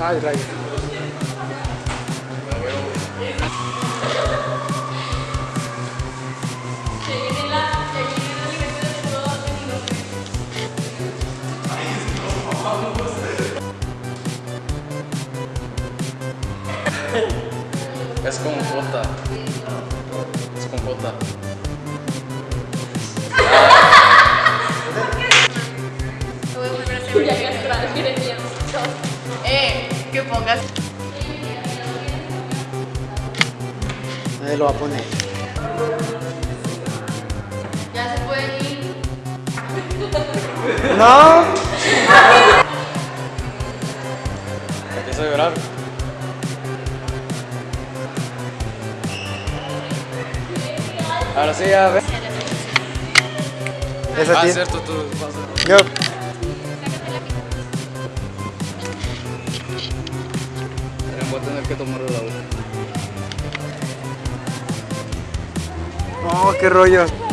Ai, ai. Descompota. Descompota. Eh, que pongas. Nadie lo va a poner. Ya se pueden ir. ¡No! Empieza a llorar. Ahora sí, ya ves. Es a Ah, cierto, tú vas a... Yo. Voy a tener que tomar el agua. No, qué rollo.